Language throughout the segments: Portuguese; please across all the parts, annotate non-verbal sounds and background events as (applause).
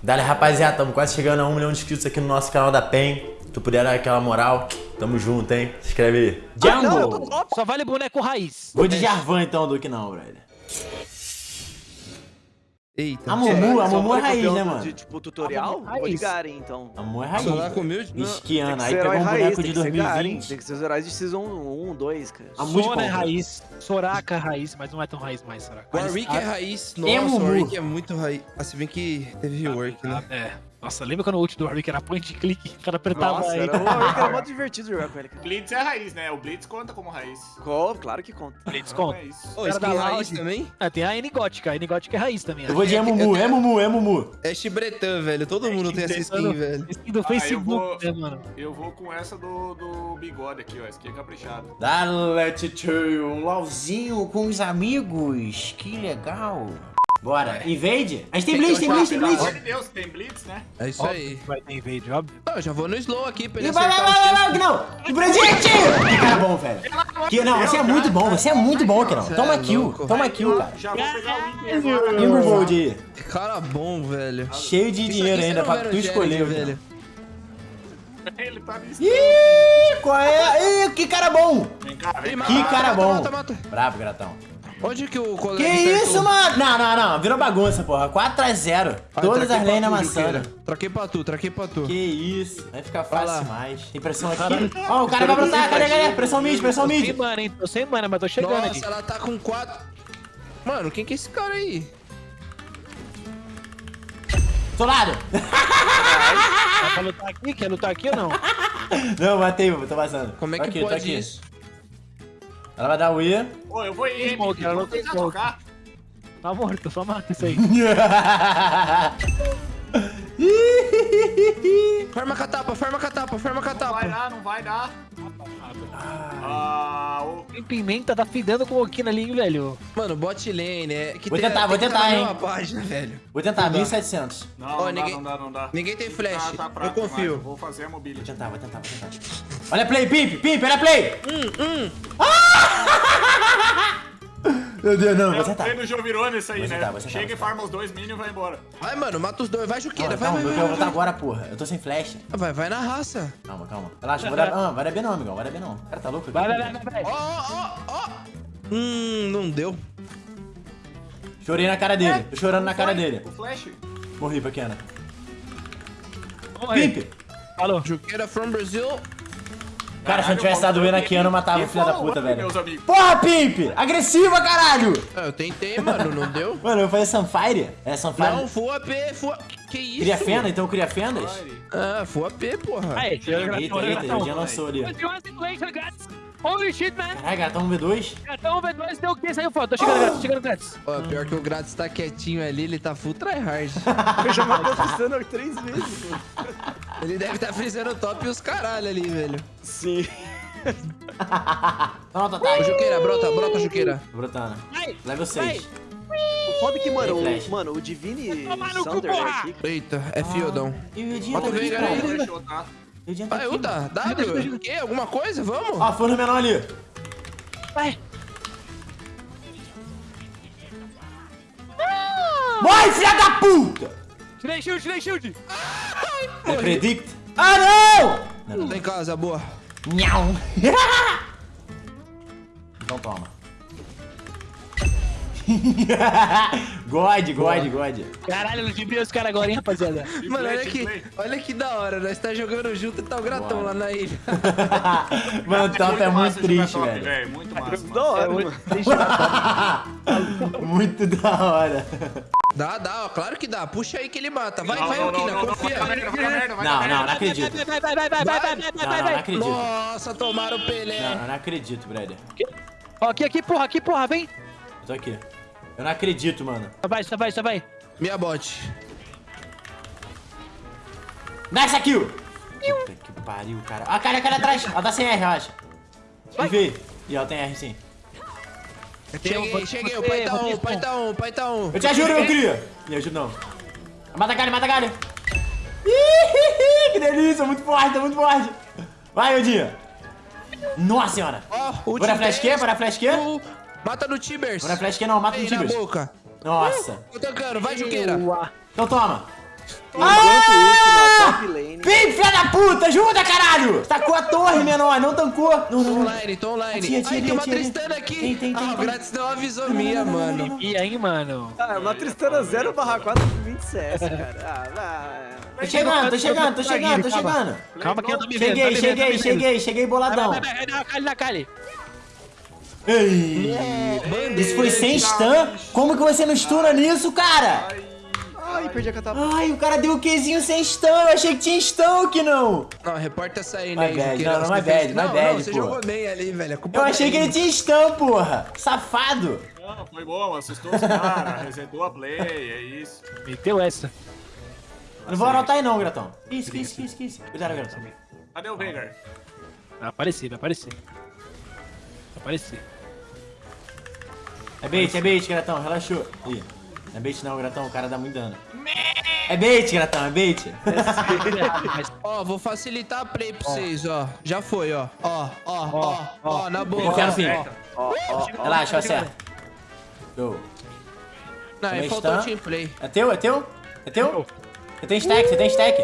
Dale, rapaziada, estamos quase chegando a um milhão de inscritos aqui no nosso canal da PEN. Se tu puder dar aquela moral, tamo junto, hein? Se inscreve aí. Ah, não. Só vale boneco raiz. Vou de Jarvan então, Duque não, brother. Eita. A Mumu, a Só Mumu é raiz, né, mano? De, tipo, tutorial? Ah, raiz. Vou de Garen, então. A Mumu é raiz. Humilde? Não. Esquiando, Tem aí que ser pegou um raiz, boneco de que ser Garen, 2020. Tem que ser os heróis de Season 1, 2, cara. A muito Sona é raiz. Soraka é raiz, mas não é tão raiz mais, Soraka. Warwick é raiz. É Nossa. Warwick é muito raiz. Ah, se bem que teve rework, né? É. Nossa, lembra quando o ult do Warwick era point and click? O cara apertava Nossa, aí. era, (laughs) o Warwick era muito divertido jogar com ele, cara. Blitz é raiz, né? O Blitz conta como raiz. Co- Claro que conta. Blitz conta. é isso. Ô, Cara skin da raiz também? Ah, tem a N gótica. A N gótica é raiz também. Eu vou de Emumu, Emumu, Emumu. É Chibretan, velho. Todo mundo tem essa skin, velho. Skin do Ah, eu Facebook, vou- né, mano? Eu vou com essa do, do bigode aqui, ó. Esse aqui é caprichado. Dale, tio, um LOLzinho com os amigos. Que legal. Bora, invade? A gente tem Blitz, tem Blitz, tem Pelo Blitz. amor de Deus, tem Blitz, né? É isso Óbvio aí. que Vai ter invade, óbvio. Não, eu já vou no slow aqui pra ele E vai, vai, vai, vai, vai, que! Que! Que cara bom, velho. Que, não, você é muito bom, você é muito bom, que não. Você Toma é kill, louco. toma kill, cara. Já vou pegar o Inter aí. Cara bom, velho. Cheio de dinheiro ainda pra tu escolher, velho. Ele tá me Ih, qual é? Ih, que cara bom! Vem cá, vem cá. Que cara mata, bom. Mata, mata. Bravo, gratão. Onde que o colega Que acertou? isso, mano? Não, não, não. Virou bagunça, porra. 4x0. Ah, Todas traquei as lanes pra tu, amassando. Juqueira. Traquei pra tu, traquei pra tu. Que isso. Vai ficar fácil demais. Tem pressão aqui. Ó, o cara vai brotar. Cadê, cadê? Pressão mid, pressão Tô sem mid. mana, hein? Tô sem mana, mas tô chegando Nossa, aqui. ela tá com quatro... Mano, quem que é esse cara aí? Solado. Ela Quer lutar aqui? Quer lutar aqui ou não? Não, matei, tô vazando. Como é que aqui, tô pode aqui. isso? Ela vai dar o E. Ô, eu vou ir, Smoke, ela não tem tentar smoke. tocar. Tá morto, só mata isso aí. (laughs) Forma catapa, forma catapa, forma Não vai catapa. dar, não vai dar. Ah, o... Tem pimenta, tá fidando com o Okina ali, hein, velho. Mano, bot lane, é... Que Vou tentar, tem vou tentar, hein. página, velho. Vou tentar, Não dá. 1700. Não, não, ninguém- dá, não dá, não dá. ninguém tem flash. Tá, tá Eu confio. Vou fazer a Vou mobility. tentar, vou tentar, vou tentar. Olha a play, Pimp, Pimp, olha a play. Hum, (laughs) Meu Deus, não, É vou o tentar. play do Jovirone esse aí, Vou né? vou tentar, Chega vou e farma os dois minions e vai embora. Vai, mano, mata os dois. Vai, Juqueira, vai, Calma, vai, eu vai, vou botar vai. agora, porra. Eu tô sem flash. Vai, vai na raça. Calma, calma. Relaxa, vou dar... Ah, vai dar B não, amigão, vai dar B não. O cara tá louco aqui. Vai, vai, vai, vai, vai. Ó, ó, ó. Hum, não deu. Chorei na cara dele, tô chorando na cara dele. O flash. Morri, pequena. Vamos aí. Pimp! Falou. Juqueira from Brazil. Cara, se eu não tivesse dado E na Kiana, eu matava o filho da puta, velho. Porra, Pimp! Agressiva, caralho! Ah, eu tentei, mano, não deu. (laughs) Mano, eu falei Sunfire? É Sunfire? Não, full AP, full... Que isso? Cria fenda? Então eu cria fendas? Ah, full AP, porra. Eita, eita, o Jean lançou ali. Holy shit, man. Caralho, cara, tá um V2? Gatão V2 deu o que? Saiu foto. Tô chegando grátis, tô chegando grátis. Ó, pior que o Grátis tá quietinho ali, ele tá full tryhard. (laughs) Eu já matei o Tristano três vezes, mano. Ele deve tá frisando o top e os caralho ali, velho. Sim. (laughs) Pronto, tá. Ô, Juqueira, brota, brota, Juqueira. Brotando. Vai. Level 6. O foda é que, mano, o, mano, o Divine no Thunder porra! aqui, Eita, é fiodão. E o Edinho Bota tá o aí. tá? Edinho tá Vai, aqui. Uta, W, o quê? Alguma coisa? Vamos? Ó, forno menor ali. Vai. Morre, filha da puta! Tirei shield, tirei shield. É predict. Ah, não! Não, não. Em casa, boa. Nhau. (laughs) então toma. God, God, God. Caralho, eu ludibriei os caras agora, hein, rapaziada. Mano, olha que, olha que da hora, nós tá jogando junto e tá o Gratão Bora. lá na ilha. (laughs) Mano, o top é muito triste, top, velho. Muito massa, mano. Da hora, É, mano. (laughs) Muito da hora. Dá, dá, ó, claro que dá. Puxa aí que ele mata. Vai, Não, vai, não, não, Okina, não, não, confia. Vai vai vai Não, não, não acredito. Vai, vai, vai, vai, vai, vai, vai, vai, Não, vai, não, não vai. acredito. Nossa, tomaram o Pelé. Não, eu não acredito, brother. Ó, Aqui, aqui, porra, aqui, porra, vem. Eu tô aqui. Eu não acredito, mano. Só vai, só vai, só vai. Minha bot. Nice kill! Puta que pariu, cara. Ah, cara, cara atrás. Ela tá sem R, eu acho. Vai. Vi. E ela tem R, sim. Cheguei, cheguei. O pai tá um, o pai tá um, o pai tá um. Eu te ajudo, meu cria. Me ajuda não. Mata a galha, mata a galha. Ih, (laughs) que delícia, muito forte, tá muito forte. Vai, Odinha. Nossa senhora. Ó, o Bora flash Q, bora flash Q. Mata no Tibers. Bora flash Q não, mata no Aí na Tibers. boca. Nossa. Tô tancando, vai, Juqueira. Então toma. Enquanto isso, na top lane. Vem, filha da puta, ajuda, caralho! Tacou a torre, menor, não tancou. Não, Tô não, online, tô online. Atira, atira, Ai, tem uma. Tristana aqui. Tem, tem, tem, ah, o tem. grátis deu uma visão minha, mano. E aí, mano? Ah, uma Tristana 0 barra 4 20 CS, cara. Ah, vai. Tô chegando, tô chegando, tô chegando, tô chegando. Calma que eu tô me vendo. Cheguei, cheguei, cheguei, cheguei boladão. Vai, na Kali. Ei, isso foi sem stun? Como que você não stuna nisso, cara? Ai, perdi a catapa. Ai, o cara deu o Qzinho sem stun, eu achei que tinha stun aqui não. Não, reporta essa aí, My né? bad, que não, não, você my fez- bad, não, bad, não, você pô. jogou bem ali, velho. Eu achei que ele tinha stun, porra. Safado. Não, foi bom, assustou os caras, (laughs) resetou a play, é isso. Meteu essa. Não vou anotar aí não, Gratão. Isso, isso, isso, isso. Cuidado, Gratão. Cadê o Veigar? Vai aparecer, vai aparecer. Vai aparecer. É bait, é bait, Gratão, relaxou. Ih, não é bait não, Gratão, o cara dá muito dano. É bait, Gratão, é bait. (laughs) Ó, vou facilitar a play pra vocês, ó. Já foi, ó. Ó, ó, ó, ó, na boa. Eu quero ó. fim. Ó, ó. Relaxa, eu acerto. Show. Não, aí Também faltou está. team play. É teu, é teu? É teu? Você tem stack, você tem stack.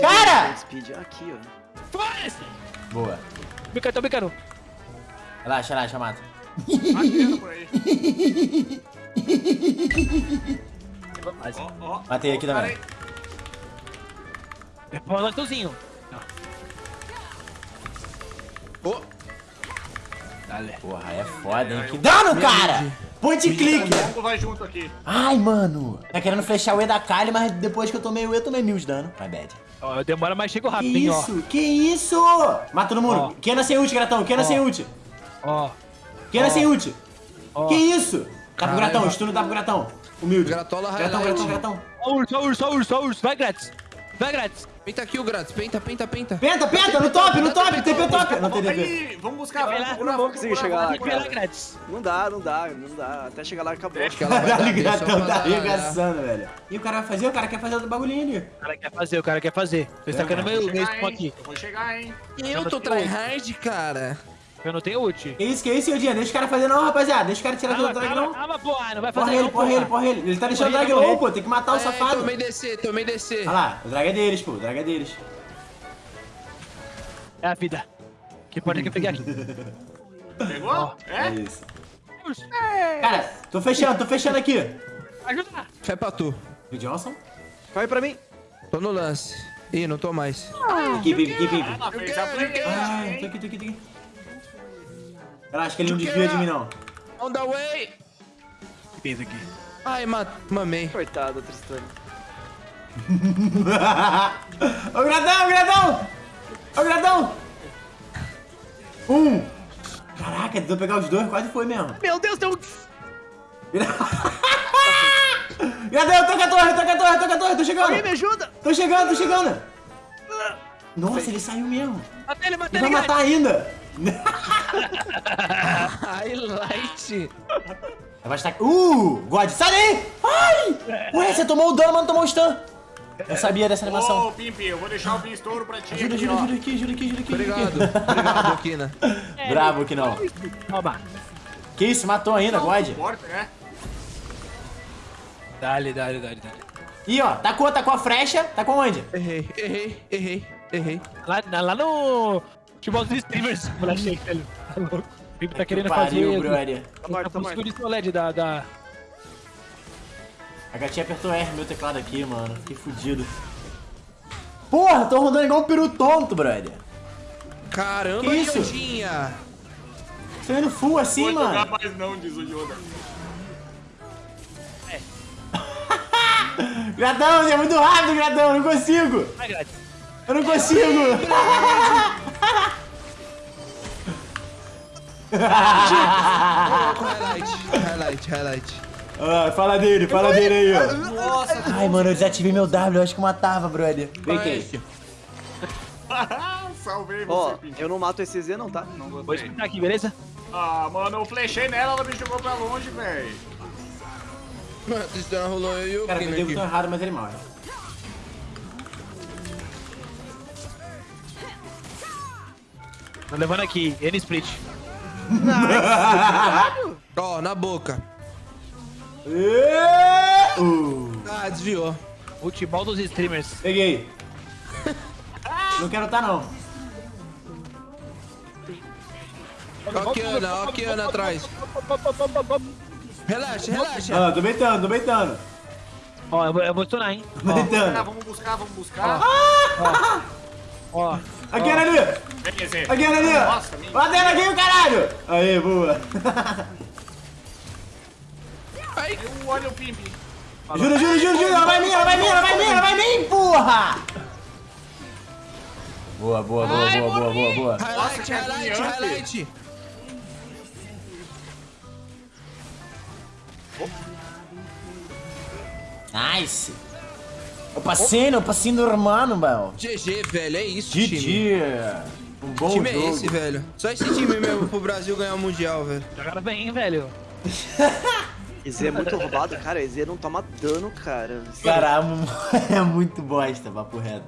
Cara! Aqui, ó. Boa. Bicando, tô bicando. Relaxa, relaxa, mata. Atirando por aí. (laughs) Mas, Ó, ó. Matei aqui Ó, também. Pô, lançãozinho. Ô, Dale. Porra, é foda, hein? Que dano, cara! Point click. O vai junto aqui. Ai, mano. Tá querendo flechar o E da Kali, mas depois que eu tomei o E, eu tomei mil de dano. My bad. Ó, demora, mas chego Que rápido, hein, ó. isso? Que isso? Mata todo mundo. Ó. Kena sem ult, Gratão. Kena Ó. sem ult. Ó, Kena Ó. sem ult. ó. Que isso? Tá pro. Gratão, stun tá pro Gratão. Humilde. Gratola Gratão. Gratão, Gratão. Ó, urso, ó, urso, ó, urso, ó, urso. Vai grátis. Vai grátis. Penta aqui o grátis. Penta, penta, penta. Penta, penta, no top, no top, TP top. Não tem aí, vamos buscar, Vai vamos lá, procurar, não vou vamos conseguir chegar lá, grátis. Não dá, não dá, não dá. Até chegar lá acabou. Acho que ela vai dar Caralho, o só Gratão tá arregaçando, velho. E o cara vai fazer? O cara quer fazer outro bagulhinho ali. O cara quer fazer, o cara quer fazer. Tô Eu meu vou meu chegar, spawn hein? aqui. Eu vou chegar, hein? Eu tô tryhard, cara. Eu não tenho ult. Que isso, que isso, Yodinha? Deixa o cara fazer não, rapaziada. Deixa o cara tirar Calma, do drag calma, não. calma, porra. Não vai fazer Porra ele, não, porra ele, porra ele. Ele tá deixando o drag Morrer, low, pô. Tem que matar o É, safado. tomei descer, tomei descer. Olha lá, o drag é deles, pô. O drag é deles. É a vida. Que pode que eu peguei aqui. (laughs) Pegou? É É? isso. Urso. Cara, tô fechando, tô fechando aqui. Ajuda. Fé pra tu. O Johnson. Corre pra mim. Tô no lance. Ih, não tô mais. Aqui, Pipe, aqui, Pipe. Ela fez a play, Ai, tô aqui, tô aqui, tô aqui. Relaxa que ele não desvia de mim, não. On the way. Que fez aqui? Ai, ma mamei. Coitado, Tristana. (laughs) Ô, gradão, gradão! Ô, gradão! Um. Caraca, tentou pegar os dois, quase foi mesmo. Meu Deus, deu... (laughs) Gradão, tô com a torre, com a torre, tô com a torre, tô chegando. Alguém me ajuda? Tô chegando, tô chegando. Nossa, ele saiu mesmo. Mata ele, mata Ele ele, vai matar ainda. Highlight. Vai estar... Uh, God, sai daí! Ai! Ué, você tomou o dano, mas não tomou o stun. Eu sabia dessa animação. Ô, Pimp, eu vou deixar o Pim estouro pra ti Ajuda, aqui, ajuda, ó. ajuda aqui, ajuda aqui, ajuda aqui. Obrigado. Obrigado, Kina. (laughs) Bravo que não. Toma. Que isso, matou ainda, God. Forte, né? Dale, dale, dale, dale. Ih, ó, tacou, tacou a frecha. Tacou onde? Errei, errei, errei, errei. Lá, lá no... Tipo, os streamers, moleque, velho. Tá louco. O Pipo tá querendo Pariu, fazer... brother. Tá morto, tá Tá morto. buscando o LED da... da... A gatinha apertou R no meu teclado aqui, mano. Fiquei fudido. Porra, tô rodando igual um peru tonto, brother. Caramba, Que isso? Yodinha. Tô indo full assim, Vou jogar mano. mais não, diz o Yoda. Gradão, você é muito rápido, Gradão. Eu não consigo. Vai grátis. Eu não consigo. Highlight, highlight, highlight. Ah, fala dele, fala dele aí, ó. Nossa. Ai, mano, eu desativei meu W. Eu acho que matava, brother. Vem aqui. (laughs) Salvei Ó, você, Pimp. eu não mato esse Z não, tá? Não Vou gostei. escutar aqui, beleza? Ah, mano, eu flechei nela, ela me jogou pra longe, velho. Mano, a Tristana rolou eu e o Cara, eu Kina dei o aqui. botão errado, mas ele morre. Tô levando aqui, N split. (laughs) Ó, na boca. Uh. Ah, desviou. Futebol dos streamers. Peguei. Não quero tá não. Ó aqui, Ana, ó aqui, Ana, atrás. Relaxa, relaxa. Ah, tô beitando, tô beitando. Ó, eu vou, eu vou stunar, hein? Tô Ah, beitando. vamos buscar, vamos buscar. Ó, Aqui, ali. Beleza. Aqui, ali. Nossa, me- Batendo aqui, o caralho. Aí, boa. Ai, Eu olho o Pimp. Juro, juro, juro, juro. Ela vai vir, ela vai vir, ela vai vir, ela vai vir, porra. Boa, boa, boa, boa, boa, boa, boa. highlight, que highlight, highlight. Nice. Eu passei, eu passei no hermano, mano. GG, velho, é isso, time. GG. Bom Que time jogo. é esse, velho? Só esse time mesmo pro Brasil ganhar o Mundial, velho. jogaram bem, hein, velho. (laughs) EZ é muito roubado, cara. EZ não toma dano, cara. Caramba, (laughs) é muito bosta, papo reto.